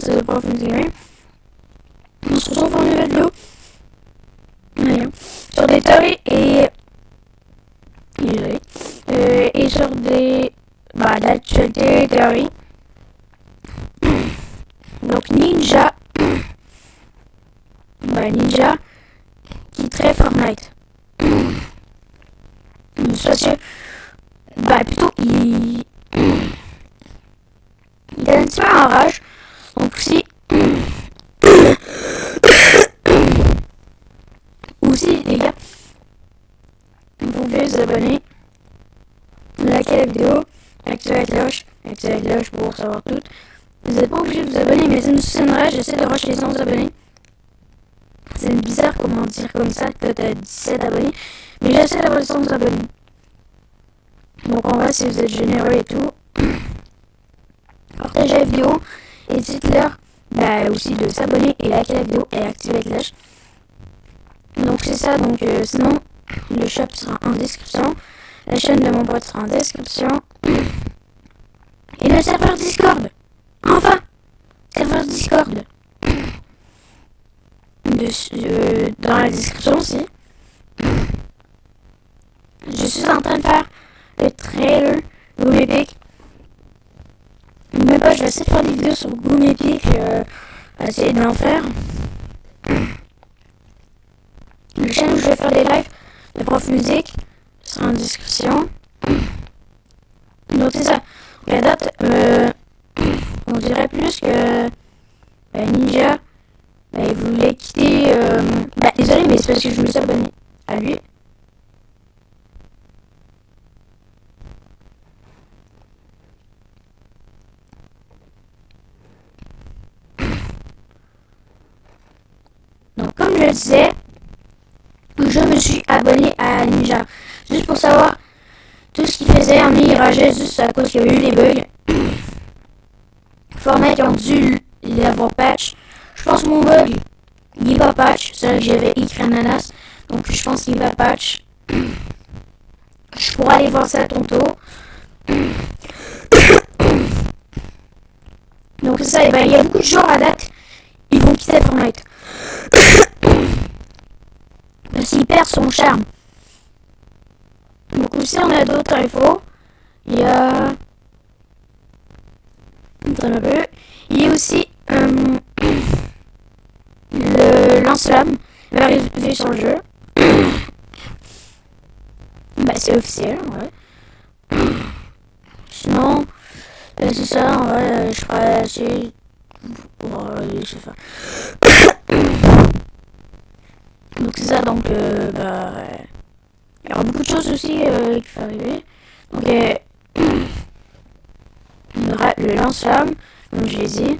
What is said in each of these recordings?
c'est le prof Gaming. On se retrouve pour une nouvelle vidéo. Sur des théories et... Euh, et sur des... Bah, l'actualité théorie. Donc Ninja. Bah, Ninja qui très Fortnite. Soit bah plutôt il il petit peu en rage. Donc si aussi les gars vous pouvez vous abonner. Liker la vidéo activer la cloche activer la cloche pour savoir tout. Vous n'êtes pas obligé de vous abonner mais ça nous soutiendrait j'essaie de rush les 100 abonnés. C'est bizarre comment dire comme ça que t'as 17 abonnés mais j'essaie d'avoir les 100 abonnés. Donc on va si vous êtes généreux et tout. Partagez la vidéo et dites-leur bah, aussi de s'abonner et liker la vidéo et activer la cloche. Donc c'est ça, donc euh, sinon le shop sera en description, la chaîne de mon pote sera en description et le serveur Discord. Enfin, serveur Discord. Euh, dans la description aussi. Je suis en train de faire le trailer Google Epic. Mais pas, je vais essayer de faire des vidéos sur Google Epic, euh, essayer d'en faire. Le chaîne où je vais faire des lives de prof musique sera en description. Donc c'est ça. La date, euh, on dirait plus que bah, Ninja, bah, il voulait quitter... Euh, bah, désolé, mais c'est parce que je me suis abonné à lui. Je me suis abonné à Ninja. Juste pour savoir tout ce qu'il faisait. En il juste à cause qu'il y a eu des bugs. Format ont dû l'avoir patch. Je pense que mon bug, il pas patch. C'est que j'avais écrit ananas. Donc je pense qu'il va patch. Je pourrais aller voir ça tantôt. Donc c'est ça, ben, il y a beaucoup de gens à date, ils vont quitter Fortnite. Parce qu'il son charme. Donc aussi on a d'autres infos. Il y a... Il y a aussi euh, le lance-flamme va arriver sur le jeu. bah c'est officiel, ouais. Sinon, euh, c'est ça, en je ferai assez... je sais pas. Donc c'est ça, donc euh, bah, il y aura beaucoup de choses aussi euh, qui vont arriver. Donc euh, il y le lance-flamme, comme je l'ai dit.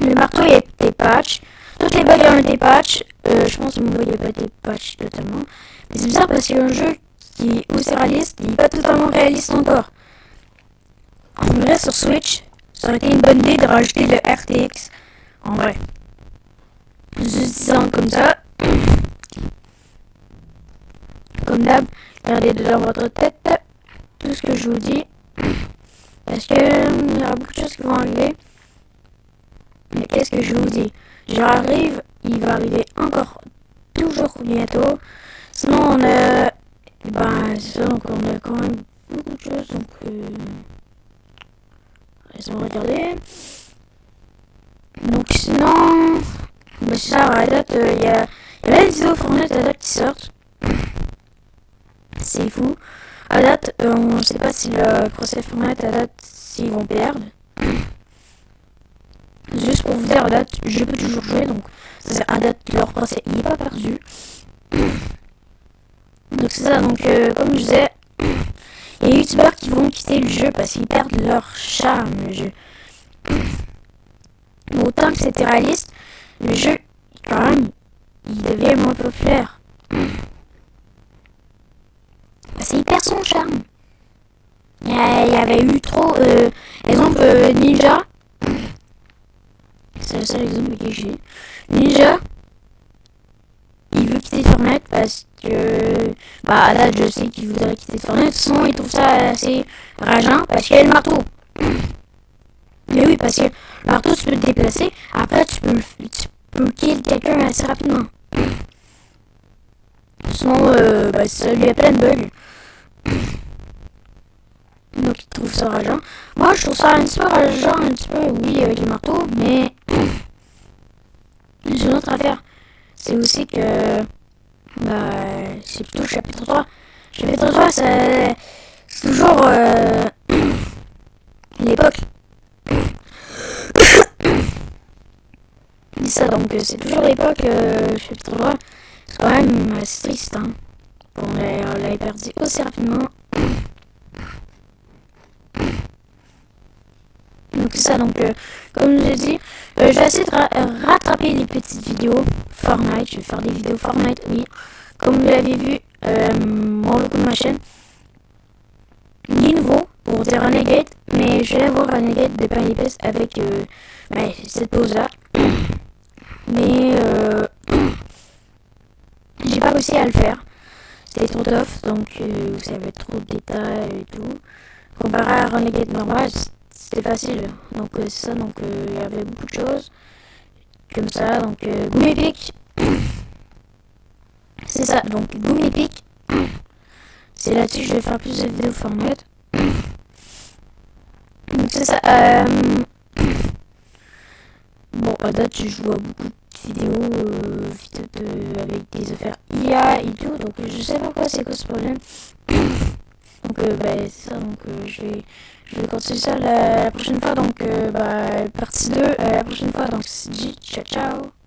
Le marteau a été patch. Toutes les bugs ont été patch. je pense que mon bug n'a pas été patch totalement. Mais c'est bizarre parce qu'il y a un jeu qui est aussi réaliste, il n'est pas totalement réaliste encore. En vrai, sur Switch, ça aurait été une bonne idée de rajouter le RTX. En vrai juste comme ça. Comme d'hab, gardez dans votre tête tout ce que je vous dis. Parce que il y aura beaucoup de choses qui vont arriver. Mais qu'est-ce que je vous dis? J'arrive, il va arriver encore toujours bientôt. Sinon on a ben c'est ça donc on a quand même beaucoup de choses donc euh, laissez-moi regarder. Donc sinon mais ça, date, il y, a, y a la vidéo Fortnite à date qui sortent. C'est fou. À date, euh, on ne sait pas si le procès Fortnite à date, s'ils vont perdre. Juste pour vous dire, à date, je peux toujours jouer, donc c'est à date, leur procès, n'est pas perdu. Donc c'est ça, donc euh, comme je disais, il y a des youtubeurs qui vont quitter le jeu parce qu'ils perdent leur charme, le jeu. Autant que c'était réaliste, le jeu, même, il devient moins populaire. C'est hyper son charme. Il y, avait eu trop... Euh, exemple, euh, Ninja. C'est le seul exemple que j'ai. Ninja, il veut quitter Fortnite parce que... Bah là, je sais qu'il voudrait quitter Fortnite. Sinon, il trouve ça assez rageant parce qu'il a le marteau. Mais oui, parce que le marteau, tu peux te déplacer. Après, tu peux, tu peux kill quelqu'un assez rapidement. Sinon, euh, ben, ça lui a plein de bugs. Donc, il trouve ça rageant. Moi, je trouve ça un petit peu rageant, un petit peu, oui, avec le marteau, mais j'ai une autre affaire. C'est aussi que, bah, c'est plutôt chapitre 3. Chapitre 3, c'est toujours euh, l'époque. Ça, donc c'est toujours l'époque, euh, chapitre 3. C'est quand même assez triste, hein. On l'a perdu aussi rapidement. Donc c'est ça, donc euh, comme je l'ai dit, euh, je vais essayer de rattraper les petites vidéos Fortnite. Je vais faire des vidéos Fortnite, oui. Comme vous l'avez vu, euh, mon logo de ma chaîne. Ni nouveau pour dire Renegade, mais je vais avoir Renegade de pain avec euh, ben, cette pose là. Mais euh, j'ai pas réussi à le faire. C'était trop tough, donc euh, vous savez trop de détails et tout. Comparé à Renegade normal, c'était facile. Donc euh, c'est ça, donc euh, il y avait beaucoup de choses. Comme ça, donc Boom Epic. c'est ça, donc Boom Epic. c'est là-dessus que je vais faire plus de vidéos Fortnite. donc c'est ça. Euh... À date, je vois beaucoup de vidéos, euh, de, avec des affaires IA et tout, donc je sais pas quoi c'est quoi ce problème. donc, euh, bah, c'est ça, donc euh, je vais je vais continuer ça la, prochaine fois. Donc, euh, bah, partie 2, euh, la prochaine fois. Donc, c'est dit, ciao, ciao.